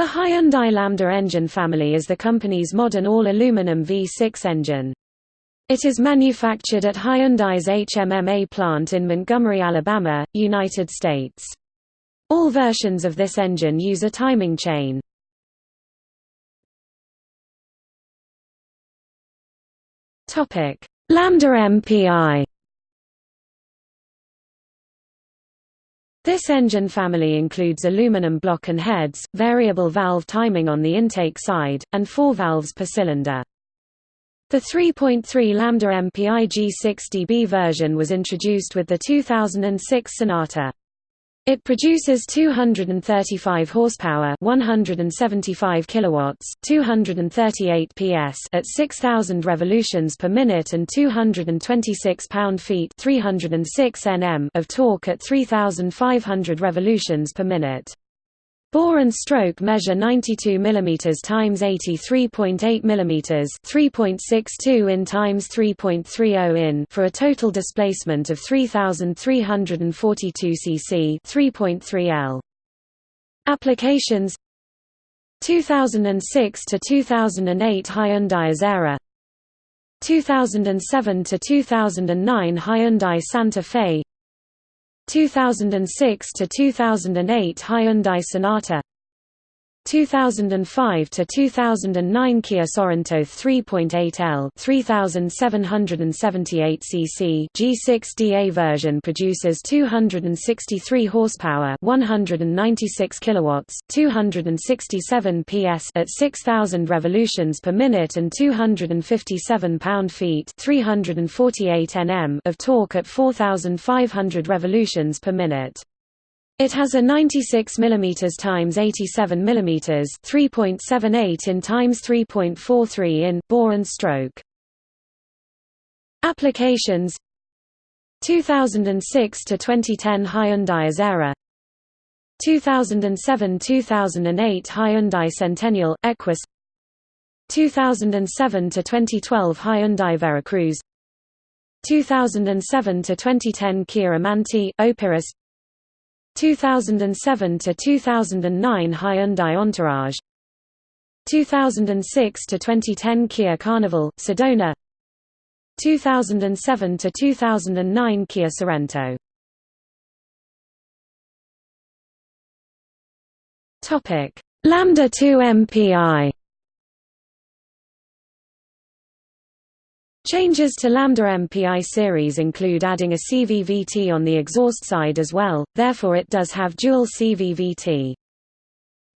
The Hyundai Lambda engine family is the company's modern all-aluminum V6 engine. It is manufactured at Hyundai's HMMA plant in Montgomery, Alabama, United States. All versions of this engine use a timing chain. Lambda MPI This engine family includes aluminum block and heads, variable valve timing on the intake side, and four valves per cylinder. The 3.3 Lambda MPI G6DB version was introduced with the 2006 Sonata. It produces 235 horsepower, 175 kilowatts, 238 PS at 6000 revolutions per minute and 226 pound-feet, 306 Nm of torque at 3500 revolutions per minute. Bore and stroke measure 92 mm x 83.8 mm 3.62 in x 3.30 in for a total displacement of 3342 cc 3.3 L. Applications 2006 to 2008 Hyundai Azera 2007 to 2009 Hyundai Santa Fe 2006 to 2008 Hyundai Sonata 2005 to 2009 Kia Sorento 3.8L 3778 cc G6DA version produces 263 horsepower 196 kilowatts 267 PS at 6000 revolutions per minute and 257 pound-feet 348 Nm of torque at 4500 revolutions per minute it has a 96 mm x 87 mm 3.78 in x 3.43 in bore and stroke. Applications. 2006 to 2010 Hyundai Azera 2007–2008 Hyundai Centennial Equus. 2007 to 2012 Hyundai Veracruz. 2007 to 2010 Kia Amante Opirus 2007 to 2009 Hyundai Entourage. 2006 to 2010 Kia Carnival Sedona. 2007 to 2009 Kia Sorento. Topic. Lambda 2 MPI Changes to Lambda MPI series include adding a CVVT on the exhaust side as well, therefore it does have dual CVVT.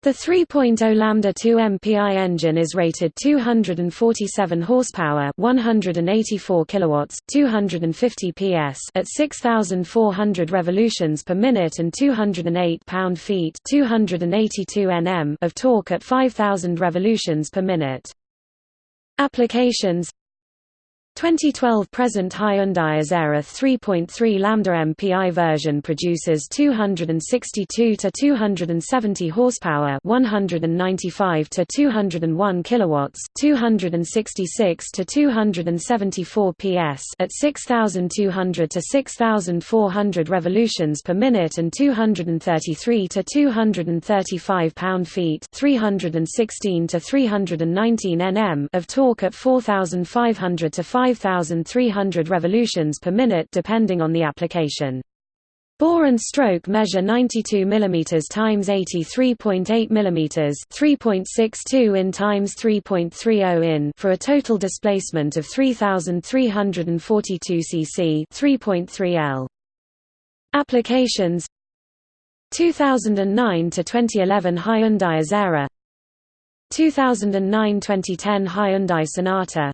The 3.0 Lambda 2 MPI engine is rated 247 horsepower, 184 kilowatts, 250 PS at 6400 revolutions per minute and 208 pound-feet, 282 Nm of torque at 5000 revolutions per minute. Applications 2012 present Hyundai Azera 3.3 Lambda MPI version produces 262 to 270 horsepower, 195 to 201 kilowatts, 266 to 274 PS at 6200 to 6400 revolutions per minute and 233 to 235 pound-feet, 316 to 319 Nm of torque at 4500 to 5 5,300 revolutions per minute depending on the application. Bore and stroke measure 92 mm x 83.8 mm 3.62 in x 3.30 in for a total displacement of 3342 cc 3.3 L. Applications 2009 to 2011 Hyundai Azera 2009-2010 Hyundai Sonata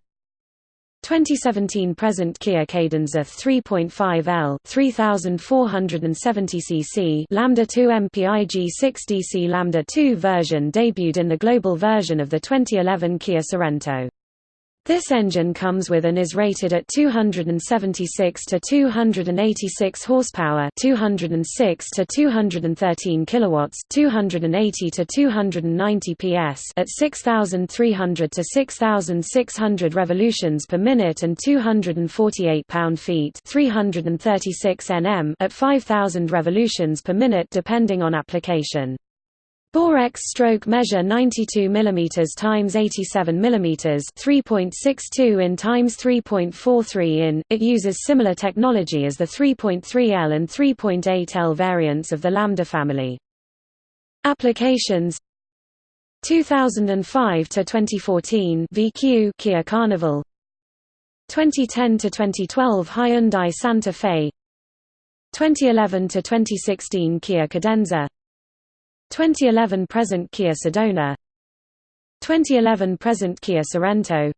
2017 present Kia Cadenza 3.5L 3470 cc Lambda 2 MPI G6 DC Lambda 2 version debuted in the global version of the 2011 Kia Sorento. This engine comes with and is rated at 276 to 286 horsepower, 206 to 213 kilowatts, 280 to 290 PS at 6300 to 6600 revolutions per minute and 248 pound-feet, 336 Nm at 5000 revolutions per minute depending on application. Borex stroke measure 92 mm times 87 mm 3.62 in times 3.43 in. It uses similar technology as the 3.3L and 3.8L variants of the Lambda family. Applications 2005 to 2014 VQ Kia Carnival 2010 to 2012 Hyundai Santa Fe 2011 to 2016 Kia Cadenza 2011 present Kia Sedona 2011 present Kia Sorento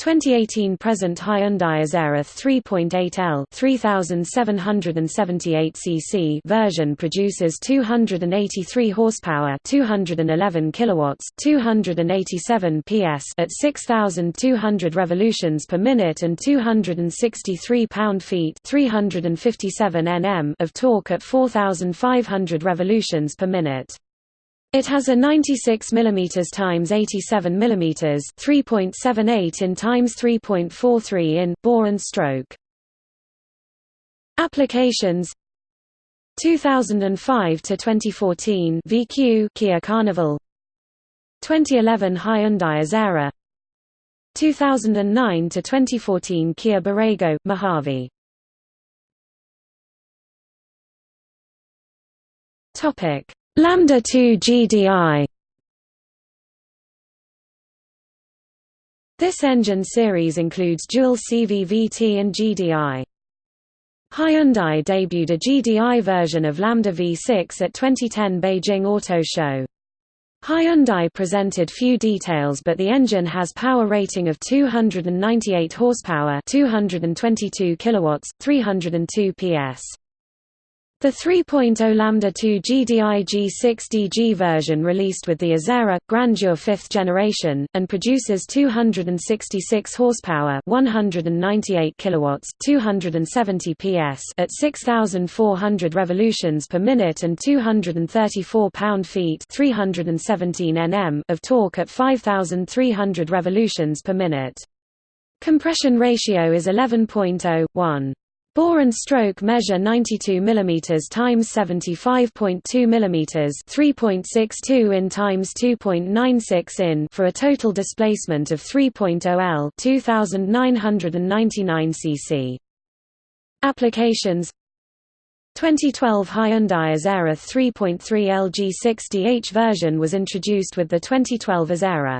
2018 present Hyundai Azera 3.8L 3778 cc version produces 283 horsepower, 211 kilowatts, 287 PS at 6200 revolutions per minute and 263 pound-feet, 357 Nm of torque at 4500 revolutions per minute. It has a 96 mm x 87 mm 3.78 in x 3.43 in bore and stroke. Applications 2005 to 2014 VQ Kia Carnival. 2011 Hyundai Azera 2009 to 2014 Kia Borrego Mojave. Topic Lambda 2 GDI This engine series includes dual CVVT and GDI. Hyundai debuted a GDI version of Lambda V6 at 2010 Beijing Auto Show. Hyundai presented few details but the engine has power rating of 298 horsepower 222 kilowatts, 302 PS. The 3.0 Lambda 2 GDI G6DG version released with the Azera Grandeur 5th generation and produces 266 horsepower, 198 kilowatts, 270 PS at 6400 revolutions per minute and 234 pound-feet, 317 Nm of torque at 5300 revolutions per minute. Compression ratio is 11.0:1. Bore and stroke measure 92 mm x 75.2 mm 3.62 in times 2.96 in for a total displacement of 3.0 L 2999 cc. Applications 2012 Hyundai Azera 3.3 LG6DH version was introduced with the 2012 Azera.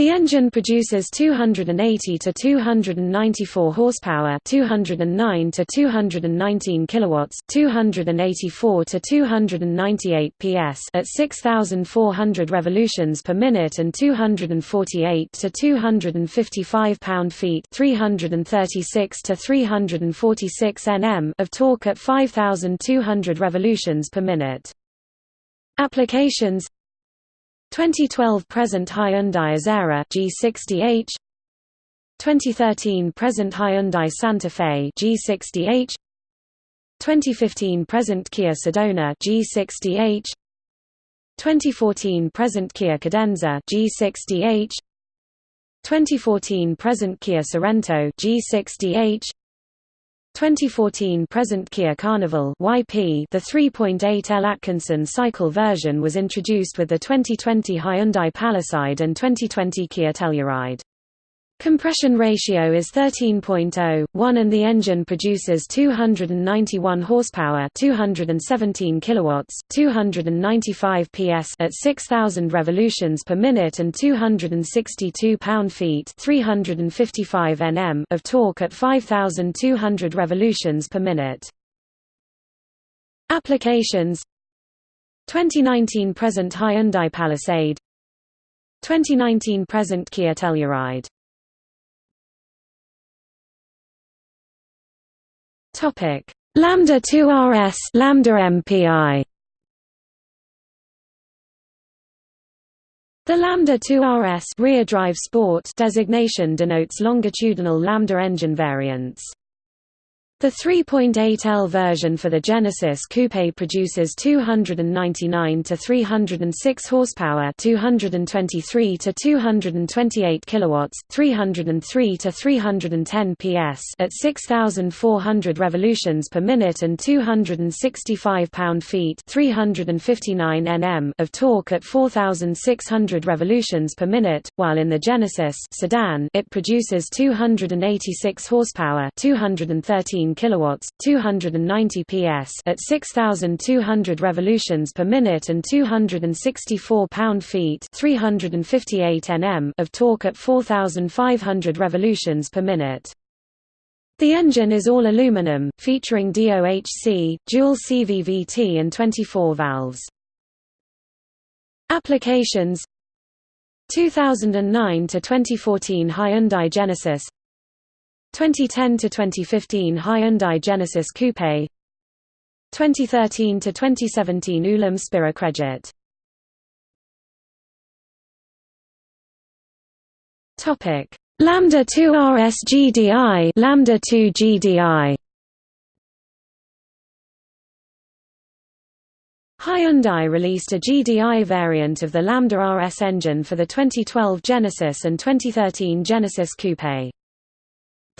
The engine produces 280 to 294 horsepower, 209 to 219 kilowatts, 284 to 298 PS at 6400 revolutions per minute and 248 to 255 pound-feet, 336 to 346 Nm of torque at 5200 revolutions per minute. Applications 2012 present Hyundai Azera G6DH 2013 present Hyundai Santa Fe G6DH 2015 present Kia Sedona G6DH 2014 present Kia Cadenza G6DH 2014 present Kia Sorento G6DH 2014 present Kia Carnival YP The 3.8L Atkinson cycle version was introduced with the 2020 Hyundai Palisade and 2020 Kia Telluride. Compression ratio is 13.0, 1 and the engine produces 291 horsepower 217 kilowatts, 295 PS at 6000 revolutions per minute and 262 pound-feet 355 Nm of torque at 5200 revolutions per minute. Applications 2019 present Hyundai Palisade 2019 present Kia Telluride Topic: Lambda 2 RS Lambda MPI. The Lambda 2 RS rear drive sport designation denotes longitudinal Lambda engine variants. The 3.8L version for the Genesis Coupe produces 299 to 306 horsepower, 223 to 228 kilowatts, 303 to 310 PS at 6400 revolutions per minute and 265 pound-feet, 359 Nm of torque at 4600 revolutions per minute, while in the Genesis sedan it produces 286 horsepower, 213 kilowatts, 290 PS at 6200 revolutions per minute and 264 pound-feet, 358 Nm of torque at 4500 revolutions per minute. The engine is all aluminum, featuring DOHC, dual CVVT and 24 valves. Applications 2009 to 2014 Hyundai Genesis 2010 to 2015 Hyundai Genesis Coupe. 2013 to 2017 Ulam Spira Credit. Topic Lambda 2 RS GDI Lambda 2 GDI Hyundai released a GDI variant of the Lambda RS engine for the 2012 Genesis and 2013 Genesis Coupe.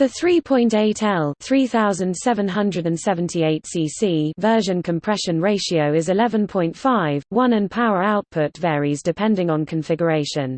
The 3.8L 3778 cc version compression ratio is 11.5, 1 and power output varies depending on configuration.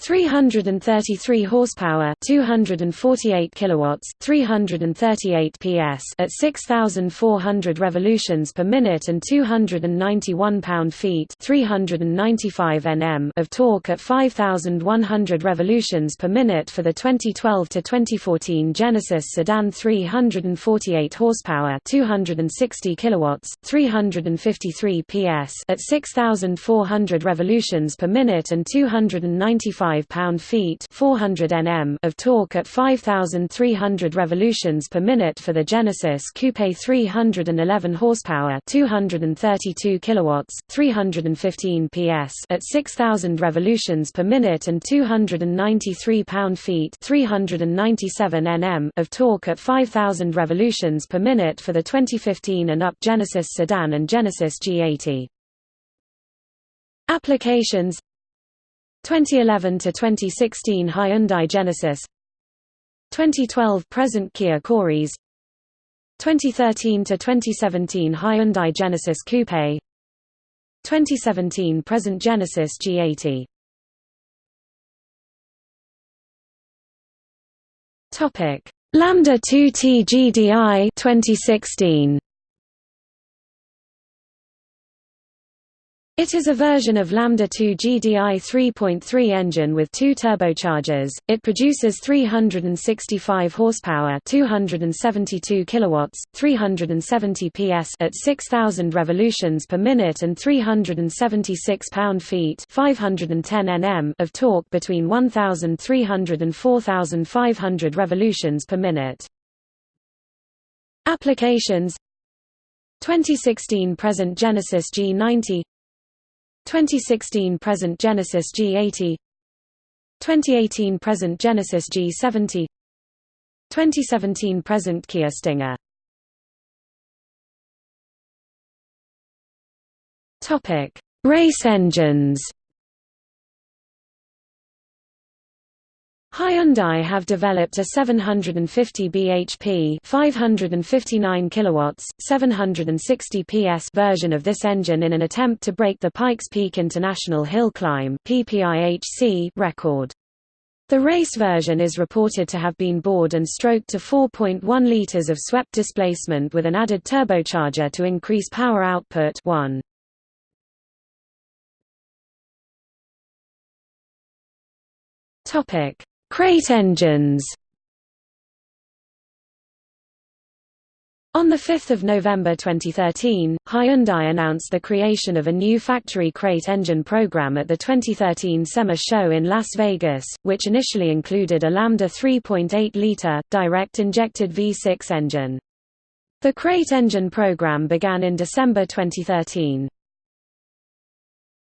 333 horsepower 248 kilowatts 338 ps at 6400 revolutions per minute and 291 pound-feet 395 nm of torque at 5100 revolutions per minute for the 2012 to 2014 Genesis sedan 348 horsepower 260 kilowatts 353 ps at 6400 revolutions per minute and 295 5 pound-feet 400 Nm of torque at 5300 revolutions per minute for the Genesis Coupe 311 horsepower 232 kilowatts 315 PS at 6000 revolutions per minute and 293 pound-feet 397 Nm of torque at 5000 revolutions per minute for the 2015 and up Genesis sedan and Genesis G80 Applications 2011 to 2016 Hyundai Genesis 2012 present Kia Quoris 2013 to 2017 Hyundai Genesis Coupe 2017 present Genesis G80 Topic Lambda 2T GDI 2016 It is a version of Lambda 2 GDI 3.3 engine with two turbochargers. It produces 365 horsepower, 272 kilowatts, 370 PS at 6000 revolutions per minute and 376 pound-feet, 510 Nm of torque between 1300 and 4500 revolutions per minute. Applications 2016 present Genesis G90 2016 present Genesis G80 2018 present Genesis G70 2017 present Kia Stinger Topic Race engines Hyundai have developed a 750 bhp 559 kilowatts, 760 ps version of this engine in an attempt to break the Pikes Peak International Hill Climb record. The race version is reported to have been bored and stroked to 4.1 liters of swept displacement with an added turbocharger to increase power output 1. Topic Crate engines On 5 November 2013, Hyundai announced the creation of a new factory crate engine program at the 2013 SEMA show in Las Vegas, which initially included a Lambda 3.8-liter, direct-injected V6 engine. The crate engine program began in December 2013.